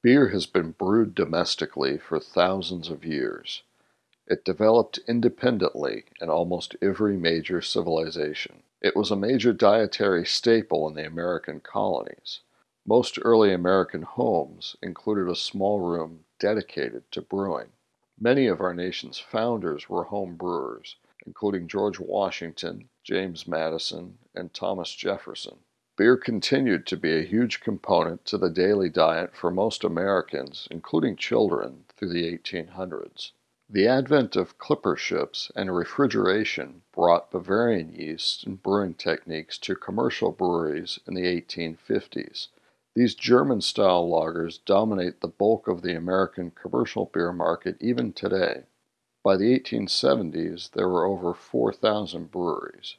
Beer has been brewed domestically for thousands of years. It developed independently in almost every major civilization. It was a major dietary staple in the American colonies. Most early American homes included a small room dedicated to brewing. Many of our nation's founders were home brewers, including George Washington, James Madison, and Thomas Jefferson. Beer continued to be a huge component to the daily diet for most Americans, including children, through the 1800s. The advent of clipper ships and refrigeration brought Bavarian yeast and brewing techniques to commercial breweries in the 1850s. These German-style lagers dominate the bulk of the American commercial beer market even today. By the 1870s, there were over 4,000 breweries.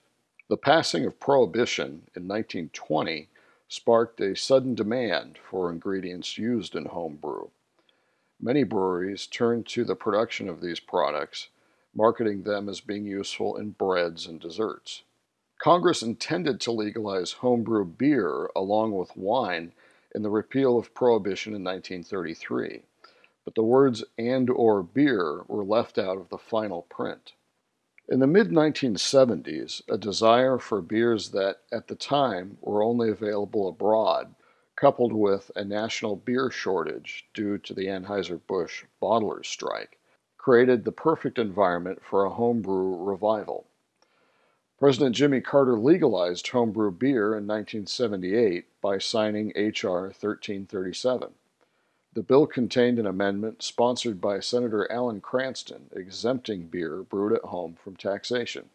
The passing of Prohibition in 1920 sparked a sudden demand for ingredients used in home brew. Many breweries turned to the production of these products, marketing them as being useful in breads and desserts. Congress intended to legalize homebrew beer along with wine in the repeal of Prohibition in 1933, but the words and or beer were left out of the final print. In the mid-1970s, a desire for beers that, at the time, were only available abroad, coupled with a national beer shortage due to the Anheuser-Busch bottlers strike, created the perfect environment for a homebrew revival. President Jimmy Carter legalized homebrew beer in 1978 by signing H.R. 1337. The bill contained an amendment sponsored by Senator Alan Cranston exempting beer brewed at home from taxation.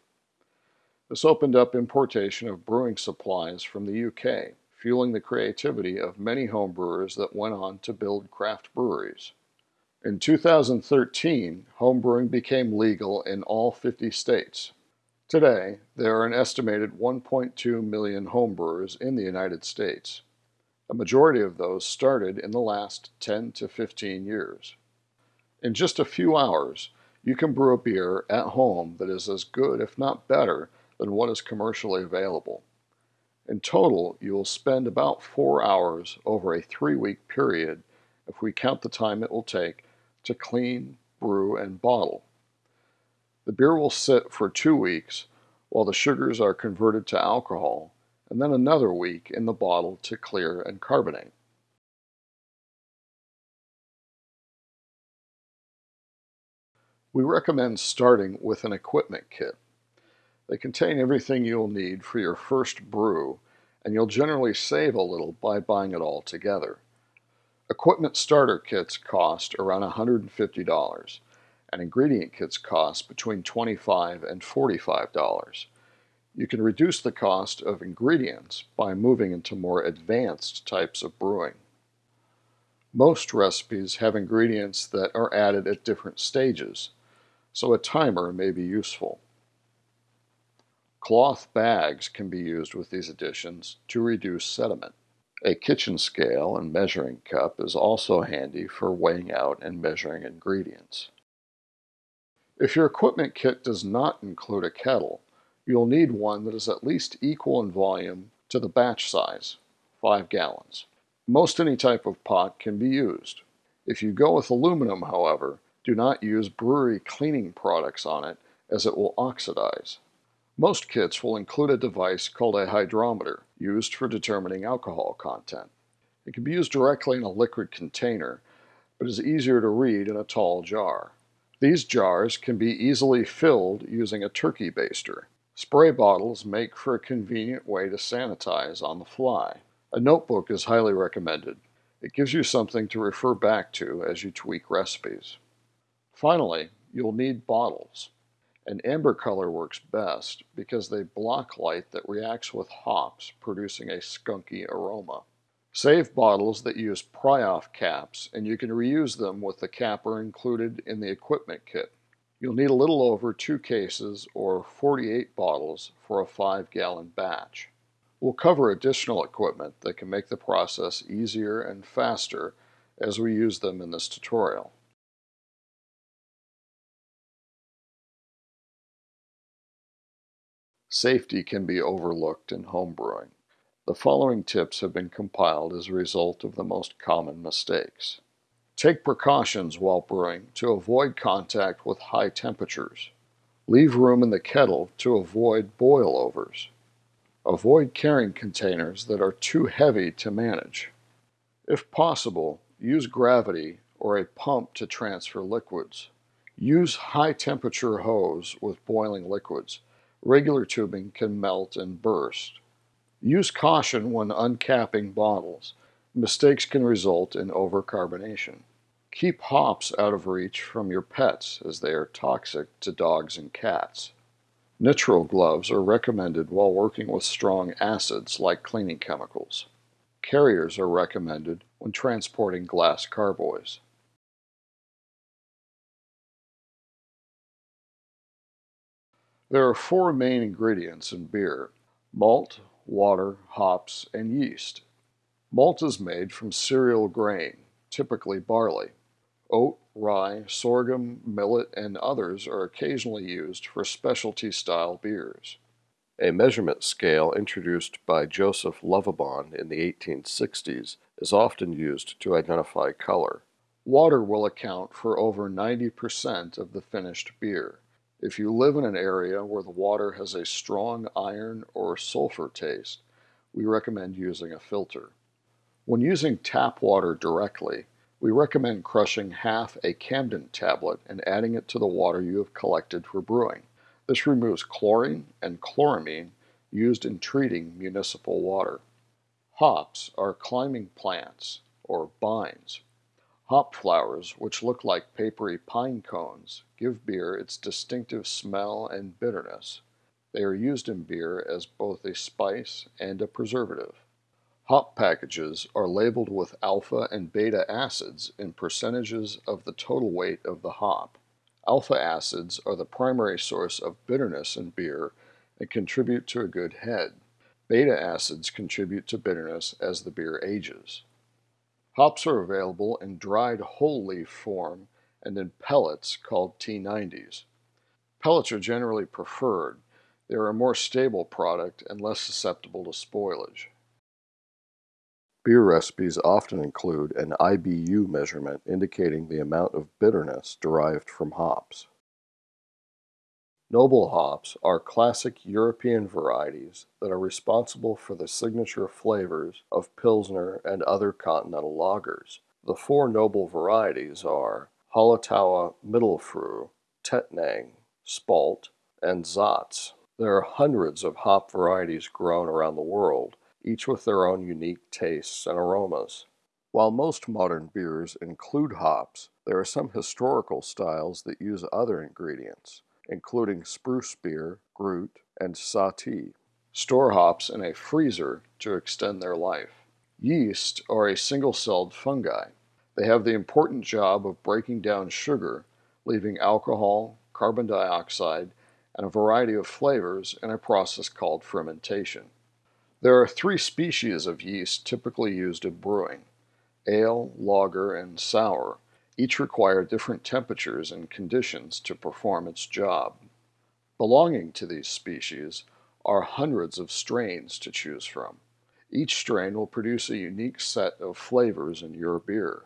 This opened up importation of brewing supplies from the UK, fueling the creativity of many homebrewers that went on to build craft breweries. In 2013, homebrewing became legal in all 50 states. Today, there are an estimated 1.2 million homebrewers in the United States. A majority of those started in the last 10 to 15 years. In just a few hours, you can brew a beer at home that is as good, if not better, than what is commercially available. In total, you will spend about four hours over a three-week period if we count the time it will take to clean, brew, and bottle. The beer will sit for two weeks while the sugars are converted to alcohol and then another week in the bottle to clear and carbonate. We recommend starting with an equipment kit. They contain everything you'll need for your first brew, and you'll generally save a little by buying it all together. Equipment starter kits cost around $150, and ingredient kits cost between 25 and $45. You can reduce the cost of ingredients by moving into more advanced types of brewing. Most recipes have ingredients that are added at different stages, so a timer may be useful. Cloth bags can be used with these additions to reduce sediment. A kitchen scale and measuring cup is also handy for weighing out and measuring ingredients. If your equipment kit does not include a kettle, you'll need one that is at least equal in volume to the batch size, 5 gallons. Most any type of pot can be used. If you go with aluminum, however, do not use brewery cleaning products on it as it will oxidize. Most kits will include a device called a hydrometer, used for determining alcohol content. It can be used directly in a liquid container, but is easier to read in a tall jar. These jars can be easily filled using a turkey baster. Spray bottles make for a convenient way to sanitize on the fly. A notebook is highly recommended. It gives you something to refer back to as you tweak recipes. Finally, you'll need bottles. An amber color works best because they block light that reacts with hops, producing a skunky aroma. Save bottles that use pry-off caps, and you can reuse them with the capper included in the equipment kit. You'll need a little over two cases or 48 bottles for a 5 gallon batch. We'll cover additional equipment that can make the process easier and faster as we use them in this tutorial. Safety can be overlooked in homebrewing. The following tips have been compiled as a result of the most common mistakes. Take precautions while brewing to avoid contact with high temperatures. Leave room in the kettle to avoid boilovers. Avoid carrying containers that are too heavy to manage. If possible, use gravity or a pump to transfer liquids. Use high temperature hose with boiling liquids. Regular tubing can melt and burst. Use caution when uncapping bottles. Mistakes can result in overcarbonation. Keep hops out of reach from your pets as they are toxic to dogs and cats. Nitrile gloves are recommended while working with strong acids like cleaning chemicals. Carriers are recommended when transporting glass carboys. There are four main ingredients in beer malt, water, hops, and yeast. Malt is made from cereal grain, typically barley. Oat, rye, sorghum, millet, and others are occasionally used for specialty style beers. A measurement scale introduced by Joseph Lovibond in the 1860s is often used to identify color. Water will account for over 90% of the finished beer. If you live in an area where the water has a strong iron or sulfur taste, we recommend using a filter. When using tap water directly, we recommend crushing half a Campden tablet and adding it to the water you have collected for brewing. This removes chlorine and chloramine used in treating municipal water. Hops are climbing plants, or bines. Hop flowers, which look like papery pine cones, give beer its distinctive smell and bitterness. They are used in beer as both a spice and a preservative. Hop packages are labeled with alpha and beta acids in percentages of the total weight of the hop. Alpha acids are the primary source of bitterness in beer and contribute to a good head. Beta acids contribute to bitterness as the beer ages. Hops are available in dried whole leaf form and in pellets called T90s. Pellets are generally preferred. They are a more stable product and less susceptible to spoilage. Beer recipes often include an IBU measurement indicating the amount of bitterness derived from hops. Noble hops are classic European varieties that are responsible for the signature flavors of Pilsner and other continental lagers. The four noble varieties are Hallertau Mittelfrüh, Tettnang, Spalt, and Saaz. There are hundreds of hop varieties grown around the world, each with their own unique tastes and aromas. While most modern beers include hops, there are some historical styles that use other ingredients, including spruce beer, Gruit, and Sahti. Store hops in a freezer to extend their life. Yeast are a single-celled fungi. They have the important job of breaking down sugar, leaving alcohol, carbon dioxide, and a variety of flavors in a process called fermentation. There are three species of yeast typically used in brewing ale, lager, and sour. Each require different temperatures and conditions to perform its job. Belonging to these species are hundreds of strains to choose from. Each strain will produce a unique set of flavors in your beer.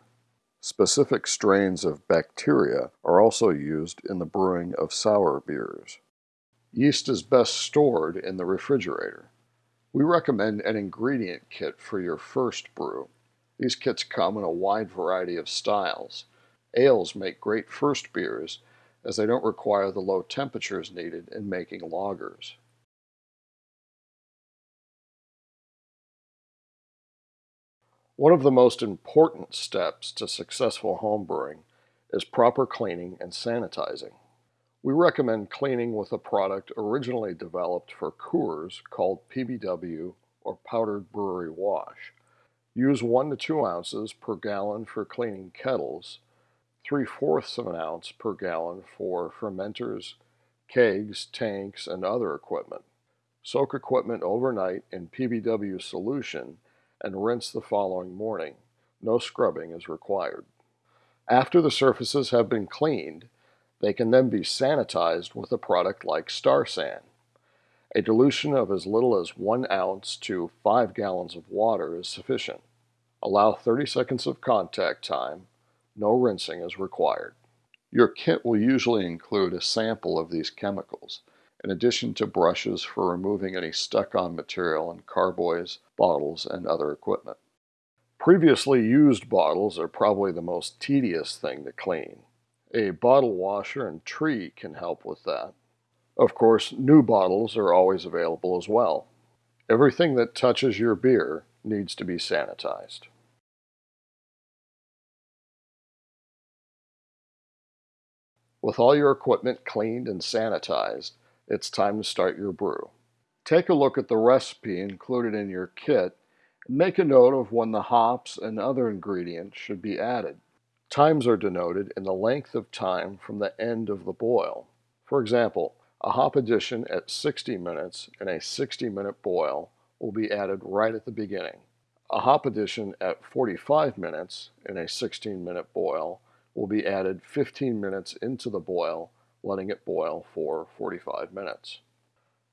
Specific strains of bacteria are also used in the brewing of sour beers. Yeast is best stored in the refrigerator. We recommend an ingredient kit for your first brew. These kits come in a wide variety of styles. Ales make great first beers as they don't require the low temperatures needed in making lagers. One of the most important steps to successful homebrewing is proper cleaning and sanitizing. We recommend cleaning with a product originally developed for Coors called PBW or powdered brewery wash. Use 1 to 2 ounces per gallon for cleaning kettles, 3 fourths of an ounce per gallon for fermenters, kegs, tanks, and other equipment. Soak equipment overnight in PBW solution and rinse the following morning. No scrubbing is required. After the surfaces have been cleaned, they can then be sanitized with a product like Star San. A dilution of as little as 1 ounce to 5 gallons of water is sufficient. Allow 30 seconds of contact time. No rinsing is required. Your kit will usually include a sample of these chemicals, in addition to brushes for removing any stuck-on material in carboys, bottles, and other equipment. Previously used bottles are probably the most tedious thing to clean. A bottle washer and tree can help with that. Of course, new bottles are always available as well. Everything that touches your beer needs to be sanitized. With all your equipment cleaned and sanitized, it's time to start your brew. Take a look at the recipe included in your kit and make a note of when the hops and other ingredients should be added. Times are denoted in the length of time from the end of the boil. For example, a hop addition at 60 minutes in a 60 minute boil will be added right at the beginning. A hop addition at 45 minutes in a 16 minute boil will be added 15 minutes into the boil, letting it boil for 45 minutes.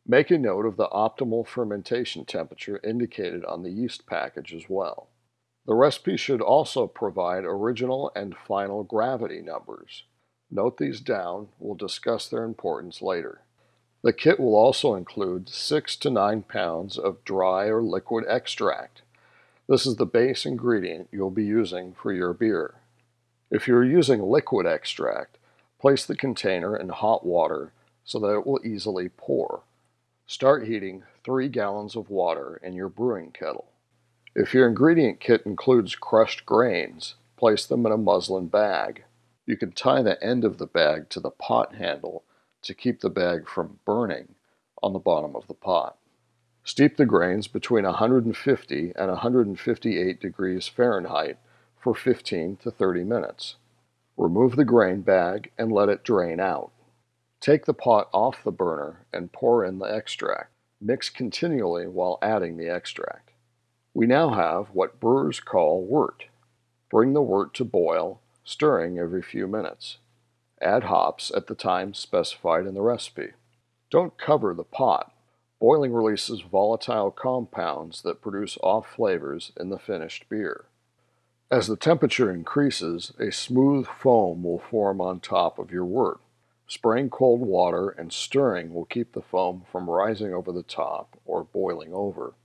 Make a note of the optimal fermentation temperature indicated on the yeast package as well. The recipe should also provide original and final gravity numbers. Note these down, we'll discuss their importance later. The kit will also include 6 to 9 pounds of dry or liquid extract. This is the base ingredient you'll be using for your beer. If you're using liquid extract, place the container in hot water so that it will easily pour. Start heating 3 gallons of water in your brewing kettle. If your ingredient kit includes crushed grains, place them in a muslin bag. You can tie the end of the bag to the pot handle to keep the bag from burning on the bottom of the pot. Steep the grains between 150 and 158 degrees Fahrenheit for 15 to 30 minutes. Remove the grain bag and let it drain out. Take the pot off the burner and pour in the extract. Mix continually while adding the extract. We now have what brewers call wort. Bring the wort to boil, stirring every few minutes. Add hops at the time specified in the recipe. Don't cover the pot. Boiling releases volatile compounds that produce off flavors in the finished beer. As the temperature increases, a smooth foam will form on top of your wort. Spraying cold water and stirring will keep the foam from rising over the top or boiling over.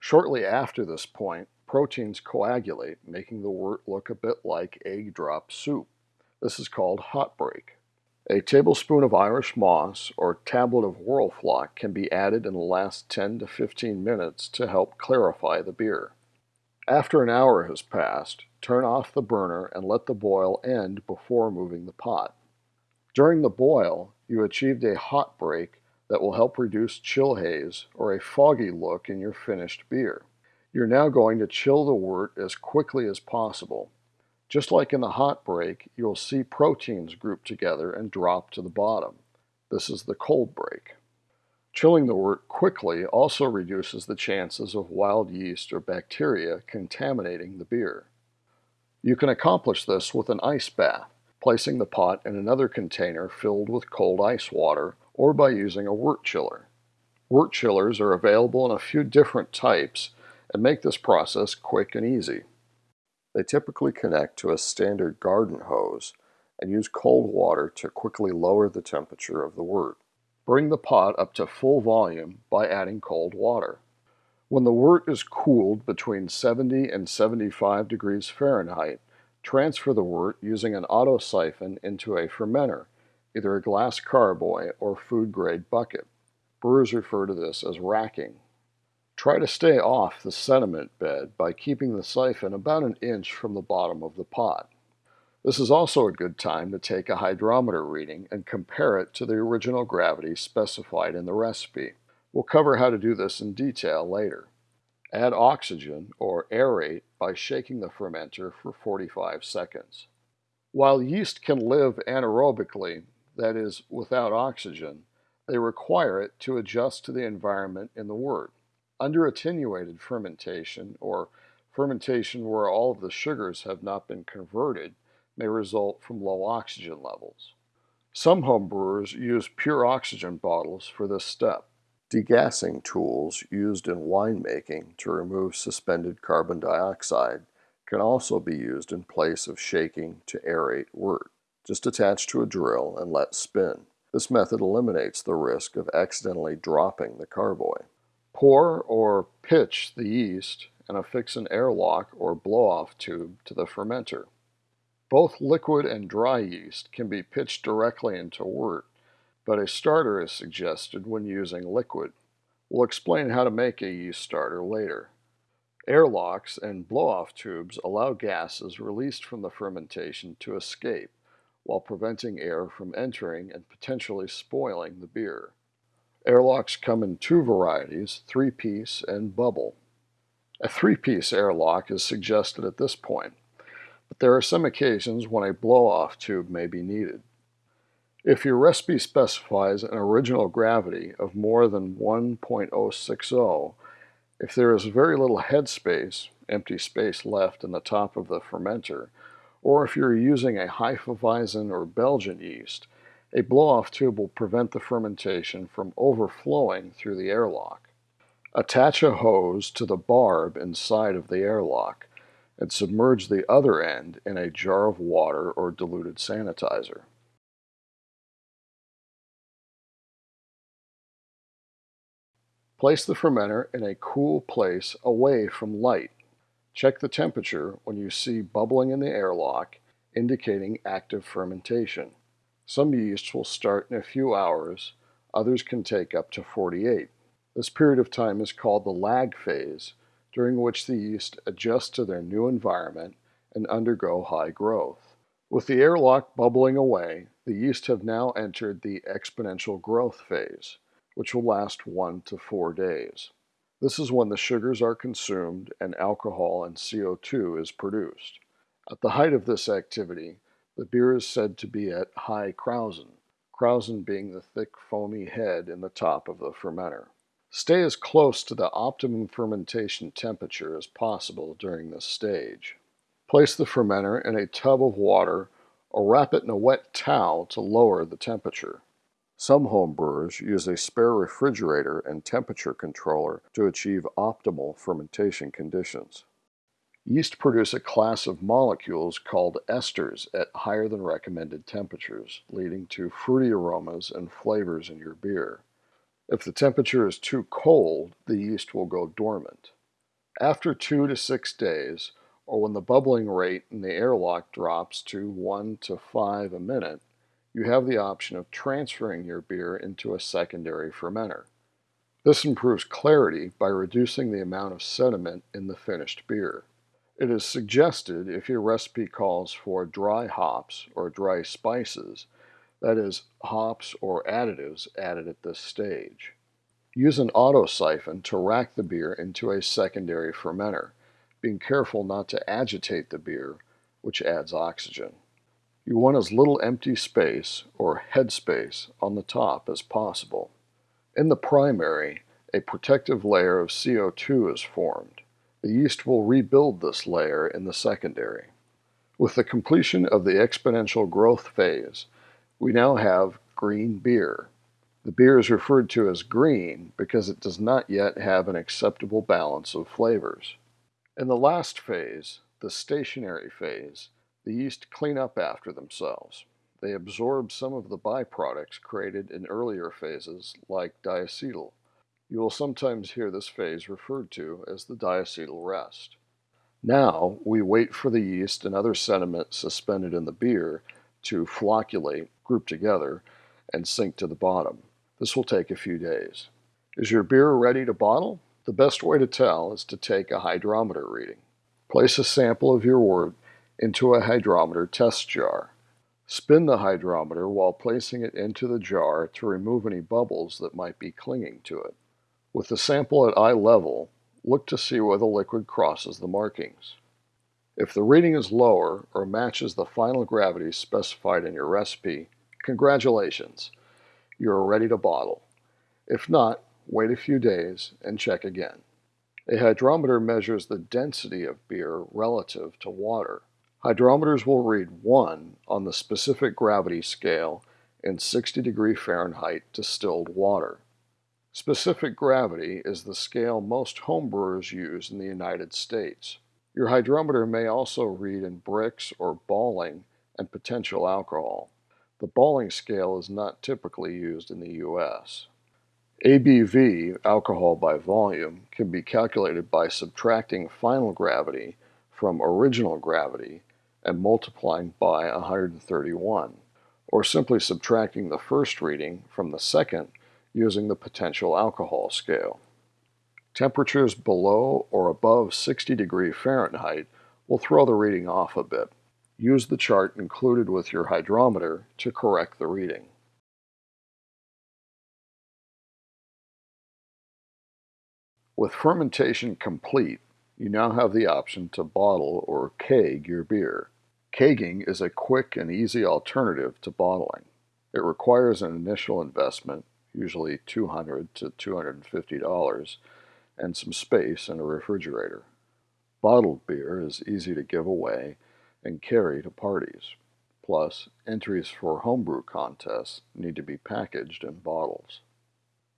Shortly after this point, proteins coagulate, making the wort look a bit like egg drop soup. This is called hot break. A tablespoon of Irish moss or tablet of Whirlfloc can be added in the last 10 to 15 minutes to help clarify the beer. After an hour has passed, turn off the burner and let the boil end before moving the pot. During the boil, you achieved a hot break that will help reduce chill haze or a foggy look in your finished beer. You're now going to chill the wort as quickly as possible. Just like in the hot break, you'll see proteins group together and drop to the bottom. This is the cold break. Chilling the wort quickly also reduces the chances of wild yeast or bacteria contaminating the beer. You can accomplish this with an ice bath, placing the pot in another container filled with cold ice water, or by using a wort chiller. Wort chillers are available in a few different types and make this process quick and easy. They typically connect to a standard garden hose and use cold water to quickly lower the temperature of the wort. Bring the pot up to full volume by adding cold water. When the wort is cooled between 70 and 75 degrees Fahrenheit, transfer the wort using an auto siphon into a fermenter, either a glass carboy or food grade bucket. Brewers refer to this as racking. Try to stay off the sediment bed by keeping the siphon about an inch from the bottom of the pot. This is also a good time to take a hydrometer reading and compare it to the original gravity specified in the recipe. We'll cover how to do this in detail later. Add oxygen or aerate by shaking the fermenter for 45 seconds. While yeast can live anaerobically, that is, without oxygen, they require it to adjust to the environment in the wort. Under attenuated fermentation, or fermentation where all of the sugars have not been converted, may result from low oxygen levels. Some home brewers use pure oxygen bottles for this step. Degassing tools used in winemaking to remove suspended carbon dioxide can also be used in place of shaking to aerate wort. Just attach to a drill and let spin. This method eliminates the risk of accidentally dropping the carboy. Pour or pitch the yeast and affix an airlock or blow-off tube to the fermenter. Both liquid and dry yeast can be pitched directly into wort, but a starter is suggested when using liquid. We'll explain how to make a yeast starter later. Airlocks and blow-off tubes allow gases released from the fermentation to escape while preventing air from entering and potentially spoiling the beer. Airlocks come in two varieties, three-piece and bubble. A three-piece airlock is suggested at this point, but there are some occasions when a blow-off tube may be needed. If your recipe specifies an original gravity of more than 1.060, if there is very little headspace, empty space left in the top of the fermenter, or if you're using a Hefeweizen or Belgian yeast, a blow-off tube will prevent the fermentation from overflowing through the airlock. Attach a hose to the barb inside of the airlock and submerge the other end in a jar of water or diluted sanitizer. Place the fermenter in a cool place away from light. Check the temperature when you see bubbling in the airlock, indicating active fermentation. Some yeasts will start in a few hours, others can take up to 48. This period of time is called the lag phase, during which the yeast adjust to their new environment and undergo high growth. With the airlock bubbling away, the yeast have now entered the exponential growth phase, which will last one to four days. This is when the sugars are consumed and alcohol and CO2 is produced. At the height of this activity, the beer is said to be at high krausen, krausen being the thick foamy head in the top of the fermenter. Stay as close to the optimum fermentation temperature as possible during this stage. Place the fermenter in a tub of water or wrap it in a wet towel to lower the temperature. Some homebrewers use a spare refrigerator and temperature controller to achieve optimal fermentation conditions. Yeast produce a class of molecules called esters at higher than recommended temperatures, leading to fruity aromas and flavors in your beer. If the temperature is too cold, the yeast will go dormant. After two to six days, or when the bubbling rate in the airlock drops to 1 to 5 a minute, you have the option of transferring your beer into a secondary fermenter. This improves clarity by reducing the amount of sediment in the finished beer. It is suggested if your recipe calls for dry hops or dry spices that is, hops or additives added at this stage. Use an auto siphon to rack the beer into a secondary fermenter, being careful not to agitate the beer, which adds oxygen. You want as little empty space or headspace on the top as possible. In the primary, a protective layer of CO2 is formed. The yeast will rebuild this layer in the secondary. With the completion of the exponential growth phase, we now have green beer. The beer is referred to as green because it does not yet have an acceptable balance of flavors. In the last phase, the stationary phase, the yeast clean up after themselves. They absorb some of the byproducts created in earlier phases, like diacetyl. You will sometimes hear this phase referred to as the diacetyl rest. Now, we wait for the yeast and other sediment suspended in the beer to flocculate, group together, and sink to the bottom. This will take a few days. Is your beer ready to bottle? The best way to tell is to take a hydrometer reading. Place a sample of your wort into a hydrometer test jar. Spin the hydrometer while placing it into the jar to remove any bubbles that might be clinging to it. With the sample at eye level, look to see where the liquid crosses the markings. If the reading is lower or matches the final gravity specified in your recipe, congratulations, you are ready to bottle. If not, wait a few days and check again. A hydrometer measures the density of beer relative to water. Hydrometers will read 1 on the specific gravity scale in 60 degree Fahrenheit distilled water. Specific gravity is the scale most homebrewers use in the United States. Your hydrometer may also read in Brix or Balling and potential alcohol. The Balling scale is not typically used in the U.S. ABV, alcohol by volume, can be calculated by subtracting final gravity from original gravity and multiplying by 131, or simply subtracting the first reading from the second using the potential alcohol scale. Temperatures below or above 60 degree Fahrenheit will throw the reading off a bit. Use the chart included with your hydrometer to correct the reading. With fermentation complete, you now have the option to bottle or keg your beer. Kegging is a quick and easy alternative to bottling. It requires an initial investment, usually 200 to $250, and some space in a refrigerator. Bottled beer is easy to give away and carry to parties. Plus, entries for homebrew contests need to be packaged in bottles.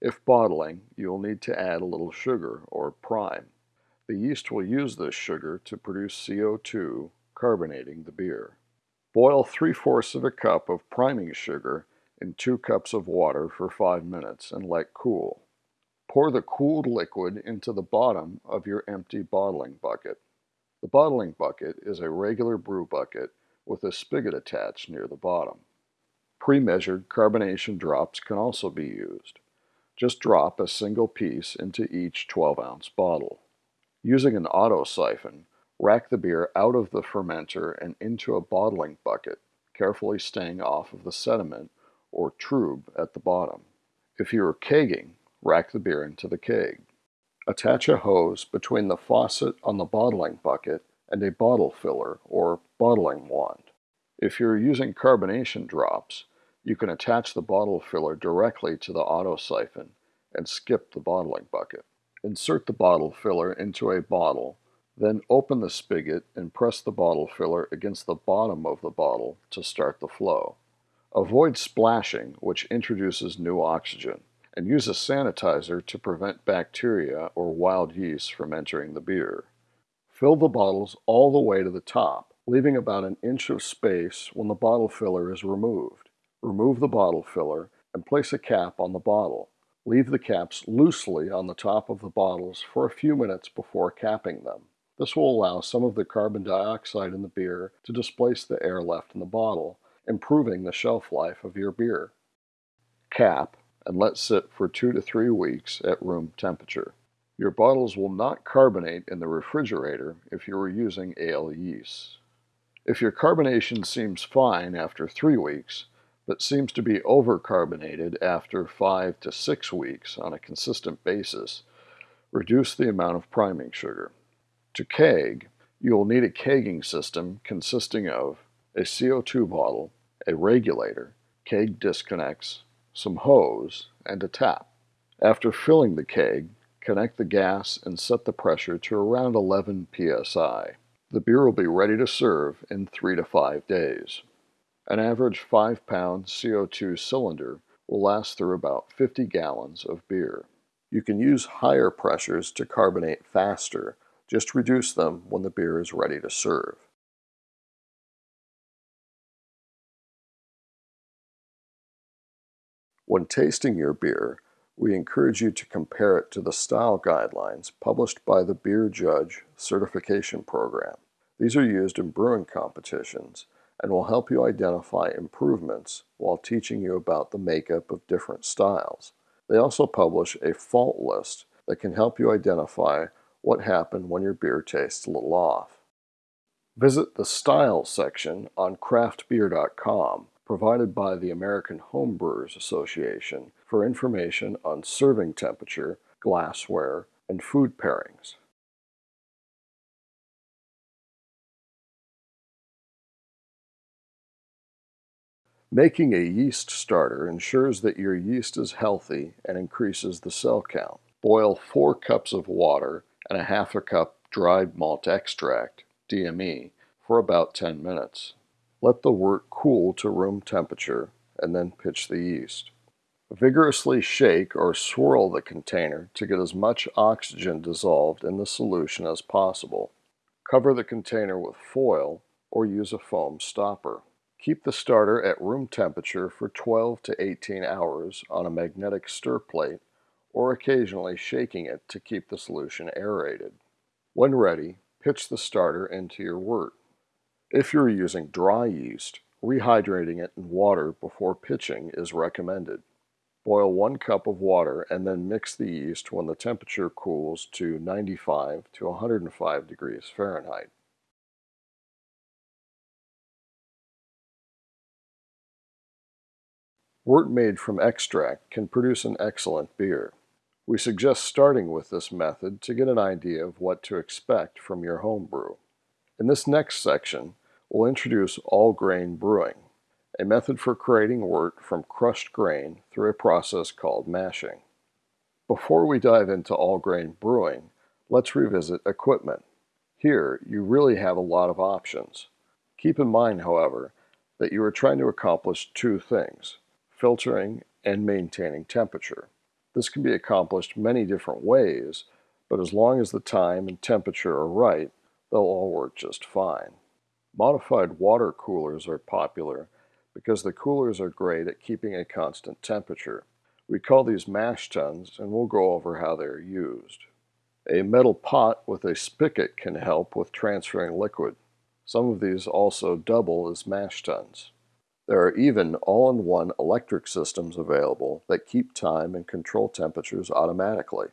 If bottling, you will need to add a little sugar or prime. The yeast will use this sugar to produce CO2, carbonating the beer. Boil 3 fourths of a cup of priming sugar in 2 cups of water for 5 minutes and let cool. Pour the cooled liquid into the bottom of your empty bottling bucket. The bottling bucket is a regular brew bucket with a spigot attached near the bottom. Pre-measured carbonation drops can also be used. Just drop a single piece into each 12-ounce bottle. Using an auto siphon, rack the beer out of the fermenter and into a bottling bucket, carefully staying off of the sediment or trub at the bottom. If you are kegging, rack the beer into the keg. Attach a hose between the faucet on the bottling bucket and a bottle filler or bottling wand. If you're using carbonation drops, you can attach the bottle filler directly to the auto siphon and skip the bottling bucket. Insert the bottle filler into a bottle, then open the spigot and press the bottle filler against the bottom of the bottle to start the flow. Avoid splashing, which introduces new oxygen, and use a sanitizer to prevent bacteria or wild yeast from entering the beer. Fill the bottles all the way to the top, leaving about an inch of space when the bottle filler is removed. Remove the bottle filler and place a cap on the bottle. Leave the caps loosely on the top of the bottles for a few minutes before capping them. This will allow some of the carbon dioxide in the beer to displace the air left in the bottle, improving the shelf life of your beer. Cap and let sit for two to three weeks at room temperature. Your bottles will not carbonate in the refrigerator if you are using ale yeast. If your carbonation seems fine after three weeks, but seems to be overcarbonated after 5 to 6 weeks on a consistent basis, reduce the amount of priming sugar. To keg, you will need a kegging system consisting of a CO2 bottle, a regulator, keg disconnects, some hose, and a tap. After filling the keg, connect the gas and set the pressure to around 11 psi. The beer will be ready to serve in 3 to 5 days. An average 5 pound CO2 cylinder will last through about 50 gallons of beer. You can use higher pressures to carbonate faster, just reduce them when the beer is ready to serve. When tasting your beer, we encourage you to compare it to the style guidelines published by the Beer Judge Certification Program. These are used in brewing competitions and will help you identify improvements while teaching you about the makeup of different styles. They also publish a fault list that can help you identify what happened when your beer tastes a little off. Visit the Styles section on craftbeer.com, provided by the American Homebrewers Association, for information on serving temperature, glassware, and food pairings. Making a yeast starter ensures that your yeast is healthy and increases the cell count. Boil 4 cups of water and a half a cup dried malt extract, DME, for about 10 minutes. Let the wort cool to room temperature and then pitch the yeast. Vigorously shake or swirl the container to get as much oxygen dissolved in the solution as possible. Cover the container with foil or use a foam stopper. Keep the starter at room temperature for 12 to 18 hours on a magnetic stir plate or occasionally shaking it to keep the solution aerated. When ready, pitch the starter into your wort. If you're using dry yeast, rehydrating it in water before pitching is recommended. Boil one cup of water and then mix the yeast when the temperature cools to 95 to 105 degrees Fahrenheit. Wort made from extract can produce an excellent beer. We suggest starting with this method to get an idea of what to expect from your home brew. In this next section, we'll introduce all grain brewing, a method for creating wort from crushed grain through a process called mashing. Before we dive into all grain brewing, let's revisit equipment. Here, you really have a lot of options. Keep in mind, however, that you are trying to accomplish two things, filtering and maintaining temperature. This can be accomplished many different ways, but as long as the time and temperature are right, they'll all work just fine. Modified water coolers are popular because the coolers are great at keeping a constant temperature. We call these mash tuns and we'll go over how they are used. A metal pot with a spigot can help with transferring liquid. Some of these also double as mash tuns. There are even all-in-one electric systems available that keep time and control temperatures automatically.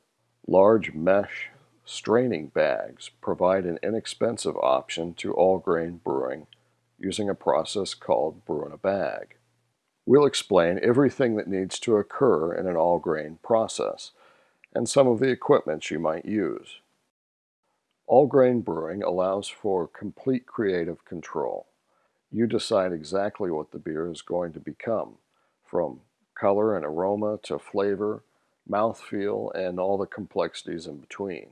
Large mesh straining bags provide an inexpensive option to all-grain brewing using a process called brew in a bag. We'll explain everything that needs to occur in an all-grain process and some of the equipment you might use. All-grain brewing allows for complete creative control you decide exactly what the beer is going to become, from color and aroma to flavor, mouthfeel, and all the complexities in between.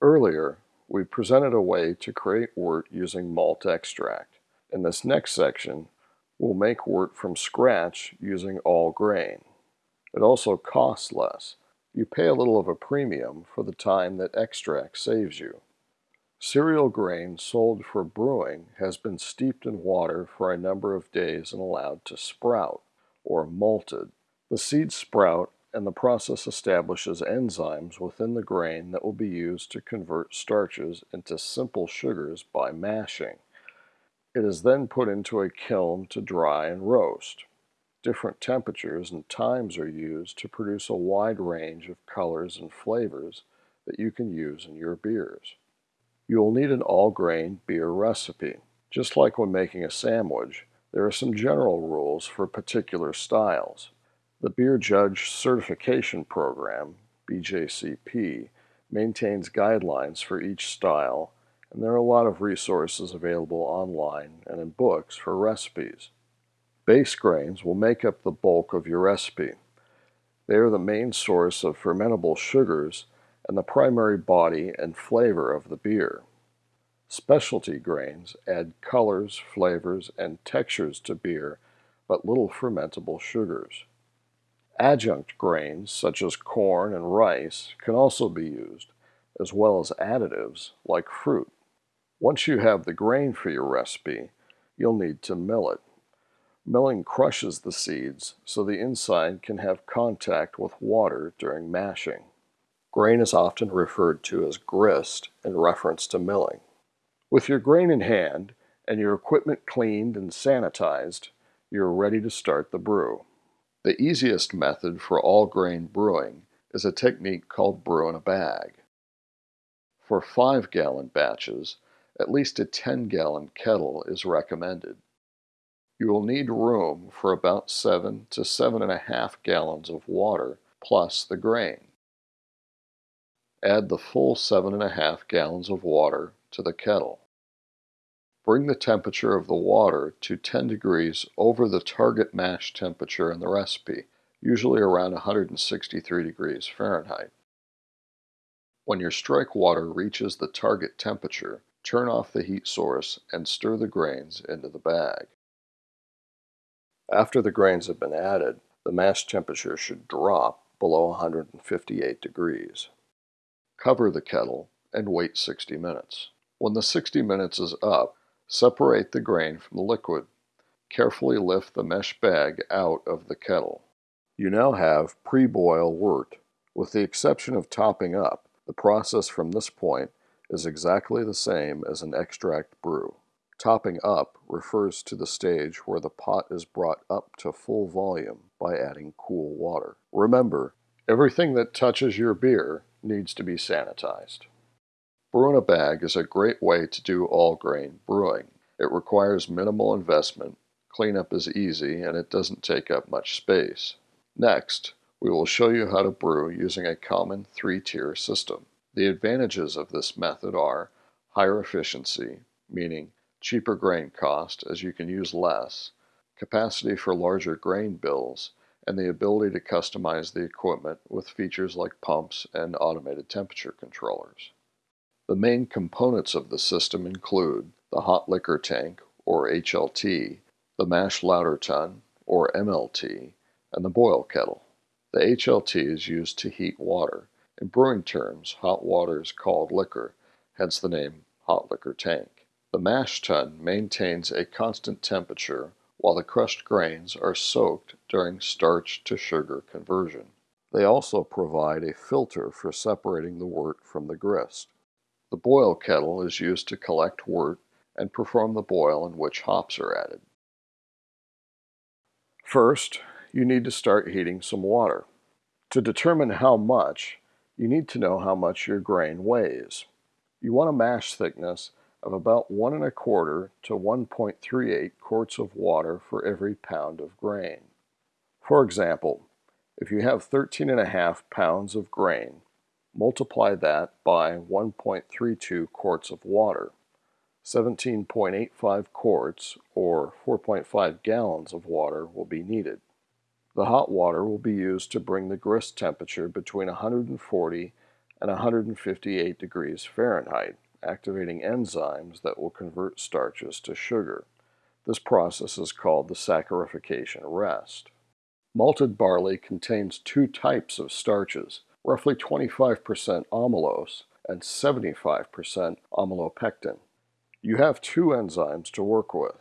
Earlier, we presented a way to create wort using malt extract. In this next section, we'll make wort from scratch using all grain. It also costs less. You pay a little of a premium for the time that extract saves you. Cereal grain sold for brewing has been steeped in water for a number of days and allowed to sprout, or malted. The seeds sprout and the process establishes enzymes within the grain that will be used to convert starches into simple sugars by mashing. It is then put into a kiln to dry and roast. Different temperatures and times are used to produce a wide range of colors and flavors that you can use in your beers. You will need an all-grain beer recipe. Just like when making a sandwich, there are some general rules for particular styles. The Beer Judge Certification Program, BJCP, maintains guidelines for each style, and there are a lot of resources available online and in books for recipes. Base grains will make up the bulk of your recipe. They are the main source of fermentable sugars and the primary body and flavor of the beer. Specialty grains add colors, flavors, and textures to beer, but little fermentable sugars. Adjunct grains, such as corn and rice, can also be used, as well as additives like fruit. Once you have the grain for your recipe, you'll need to mill it. Milling crushes the seeds so the inside can have contact with water during mashing. Grain is often referred to as grist in reference to milling. With your grain in hand and your equipment cleaned and sanitized, you're ready to start the brew. The easiest method for all grain brewing is a technique called brew in a bag. For 5 gallon batches, at least a 10 gallon kettle is recommended. You will need room for about 7 to 7.5 gallons of water plus the grain. Add the full 7.5 gallons of water to the kettle. Bring the temperature of the water to 10 degrees over the target mash temperature in the recipe, usually around 163 degrees Fahrenheit. When your strike water reaches the target temperature, turn off the heat source and stir the grains into the bag. After the grains have been added, the mash temperature should drop below 158 degrees. Cover the kettle and wait 60 minutes. When the 60 minutes is up, separate the grain from the liquid. Carefully lift the mesh bag out of the kettle. You now have pre-boil wort. With the exception of topping up, the process from this point is exactly the same as an extract brew. Topping up refers to the stage where the pot is brought up to full volume by adding cool water. Remember, everything that touches your beer needs to be sanitized. Brew a bag is a great way to do all grain brewing. It requires minimal investment, cleanup is easy, and it doesn't take up much space. Next, we will show you how to brew using a common three-tier system. The advantages of this method are higher efficiency, meaning cheaper grain cost as you can use less, capacity for larger grain bills, and the ability to customize the equipment with features like pumps and automated temperature controllers. The main components of the system include the hot liquor tank, or HLT, the mash lauter tun, or MLT, and the boil kettle. The HLT is used to heat water, in brewing terms, hot water is called liquor, hence the name hot liquor tank. The mash tun maintains a constant temperature while the crushed grains are soaked during starch to sugar conversion. They also provide a filter for separating the wort from the grist. The boil kettle is used to collect wort and perform the boil in which hops are added. First, you need to start heating some water. To determine how much, you need to know how much your grain weighs. You want a mash thickness of about one and a quarter to 1.38 quarts of water for every pound of grain. For example, if you have 13 and a half pounds of grain, multiply that by 1.32 quarts of water. 17.85 quarts or 4.5 gallons of water will be needed. The hot water will be used to bring the grist temperature between 140 and 158 degrees Fahrenheit, activating enzymes that will convert starches to sugar. This process is called the saccharification rest. Malted barley contains two types of starches, roughly 25% amylose and 75% amylopectin. You have two enzymes to work with,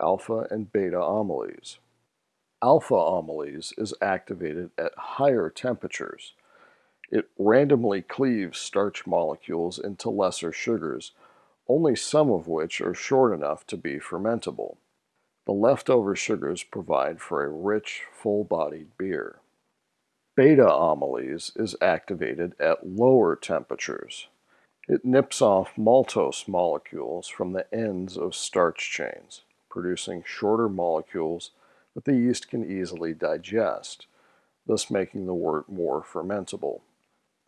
alpha and beta amylase. Alpha amylase is activated at higher temperatures. It randomly cleaves starch molecules into lesser sugars, only some of which are short enough to be fermentable. The leftover sugars provide for a rich, full-bodied beer. Beta amylase is activated at lower temperatures. It nips off maltose molecules from the ends of starch chains, producing shorter molecules that the yeast can easily digest, thus making the wort more fermentable.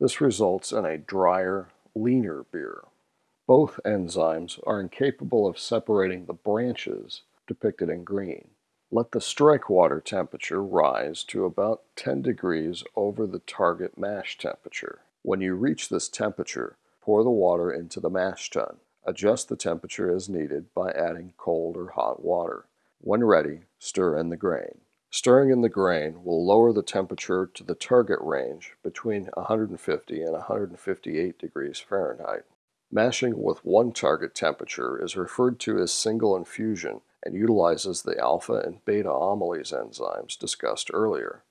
This results in a drier, leaner beer. Both enzymes are incapable of separating the branches depicted in green. Let the strike water temperature rise to about 10 degrees over the target mash temperature. When you reach this temperature, pour the water into the mash tun. Adjust the temperature as needed by adding cold or hot water. When ready, stir in the grain. Stirring in the grain will lower the temperature to the target range between 150 and 158 degrees Fahrenheit. Mashing with one target temperature is referred to as single infusion and utilizes the alpha and beta amylase enzymes discussed earlier.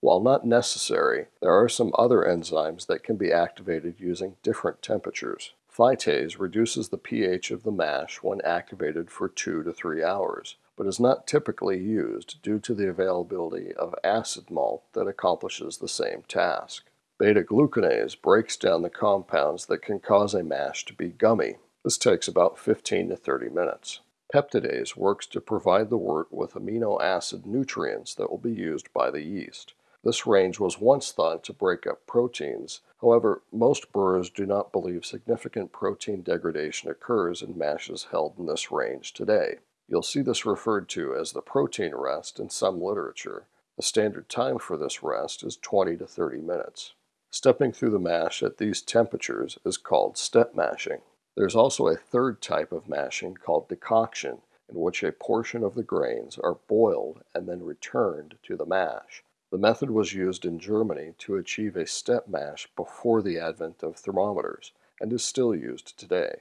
While not necessary, there are some other enzymes that can be activated using different temperatures. Phytase reduces the pH of the mash when activated for 2 to 3 hours but is not typically used due to the availability of acid malt that accomplishes the same task. Beta-glucanase breaks down the compounds that can cause a mash to be gummy. This takes about 15 to 30 minutes. Peptidase works to provide the wort with amino acid nutrients that will be used by the yeast. This range was once thought to break up proteins. However, most brewers do not believe significant protein degradation occurs in mashes held in this range today. You'll see this referred to as the protein rest in some literature. The standard time for this rest is 20 to 30 minutes. Stepping through the mash at these temperatures is called step mashing. There's also a third type of mashing called decoction, in which a portion of the grains are boiled and then returned to the mash. The method was used in Germany to achieve a step mash before the advent of thermometers and is still used today.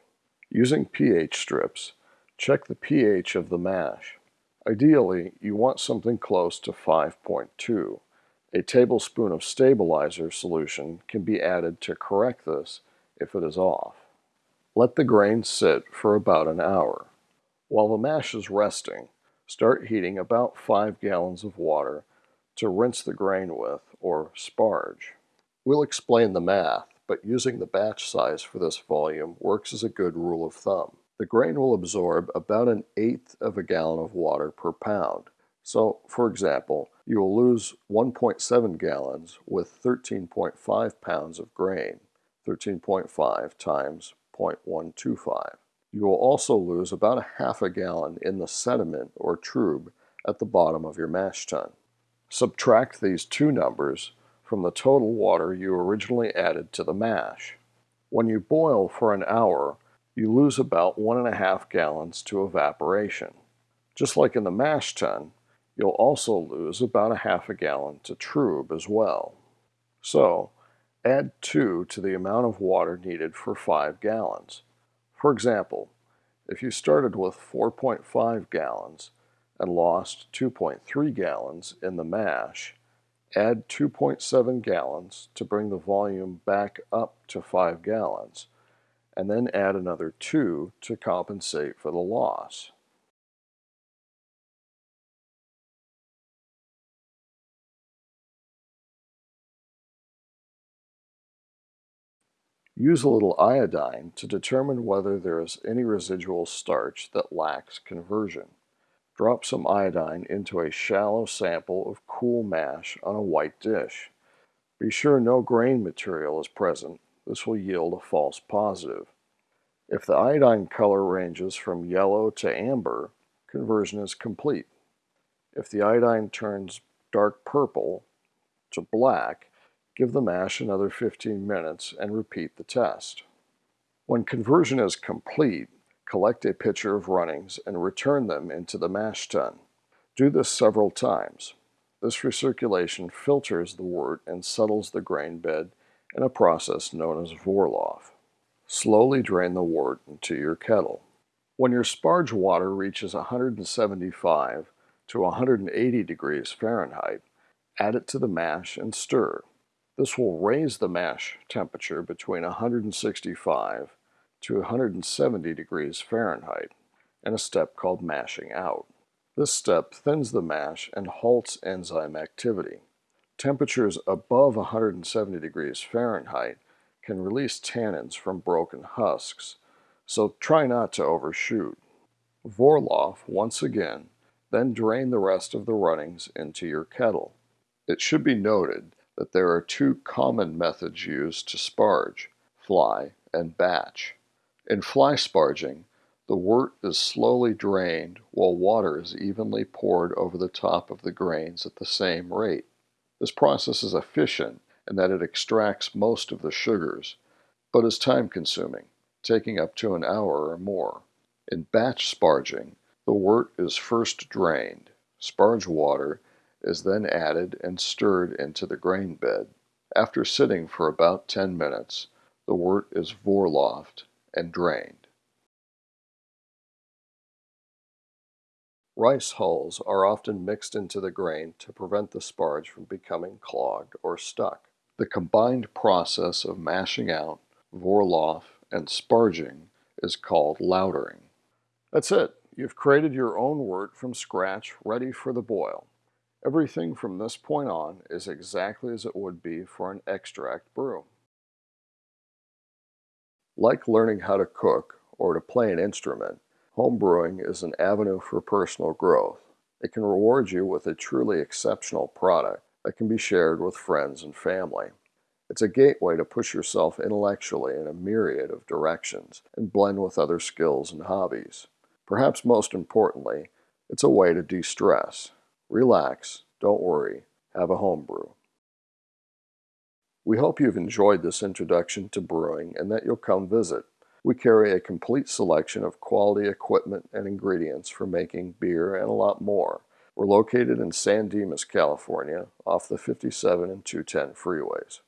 Using pH strips, check the pH of the mash. Ideally, you want something close to 5.2. A tablespoon of stabilizer solution can be added to correct this if it is off. Let the grain sit for about an hour. While the mash is resting, start heating about 5 gallons of water to rinse the grain with, or sparge. We'll explain the math, but using the batch size for this volume works as a good rule of thumb. The grain will absorb about an eighth of a gallon of water per pound. So, for example, you will lose 1.7 gallons with 13.5 pounds of grain, 13.5 times 0.125. You will also lose about a half a gallon in the sediment or trub at the bottom of your mash tun. Subtract these two numbers from the total water you originally added to the mash. When you boil for an hour, you lose about one and a half gallons to evaporation. Just like in the mash tun, you'll also lose about a half a gallon to trub as well. So, add 2 to the amount of water needed for 5 gallons. For example, if you started with 4.5 gallons and lost 2.3 gallons in the mash, add 2.7 gallons to bring the volume back up to 5 gallons and then add another 2 to compensate for the loss. Use a little iodine to determine whether there is any residual starch that lacks conversion. Drop some iodine into a shallow sample of cool mash on a white dish. Be sure no grain material is present this will yield a false positive. If the iodine color ranges from yellow to amber, conversion is complete. If the iodine turns dark purple to black, give the mash another 15 minutes and repeat the test. When conversion is complete, collect a pitcher of runnings and return them into the mash tun. Do this several times. This recirculation filters the wort and settles the grain bed in a process known as Vorlauf. Slowly drain the wort into your kettle. When your sparge water reaches 175 to 180 degrees Fahrenheit, add it to the mash and stir. This will raise the mash temperature between 165 to 170 degrees Fahrenheit in a step called mashing out. This step thins the mash and halts enzyme activity. Temperatures above 170 degrees Fahrenheit can release tannins from broken husks, so try not to overshoot. Vorlauf once again, then drain the rest of the runnings into your kettle. It should be noted that there are two common methods used to sparge, fly and batch. In fly sparging, the wort is slowly drained while water is evenly poured over the top of the grains at the same rate. This process is efficient in that it extracts most of the sugars, but is time consuming, taking up to an hour or more. In batch sparging, the wort is first drained. Sparge water is then added and stirred into the grain bed. After sitting for about 10 minutes, the wort is vorlaufed and drained. Rice hulls are often mixed into the grain to prevent the sparge from becoming clogged or stuck. The combined process of mashing out, vorlauf, and sparging is called lautering. That's it. You've created your own wort from scratch, ready for the boil. Everything from this point on is exactly as it would be for an extract brew. Like learning how to cook or to play an instrument, Homebrewing is an avenue for personal growth. It can reward you with a truly exceptional product that can be shared with friends and family. It's a gateway to push yourself intellectually in a myriad of directions and blend with other skills and hobbies. Perhaps most importantly, it's a way to de stress. Relax, don't worry, have a homebrew. We hope you've enjoyed this introduction to brewing and that you'll come visit. We carry a complete selection of quality equipment and ingredients for making beer and a lot more. We're located in San Dimas, California, off the 57 and 210 freeways.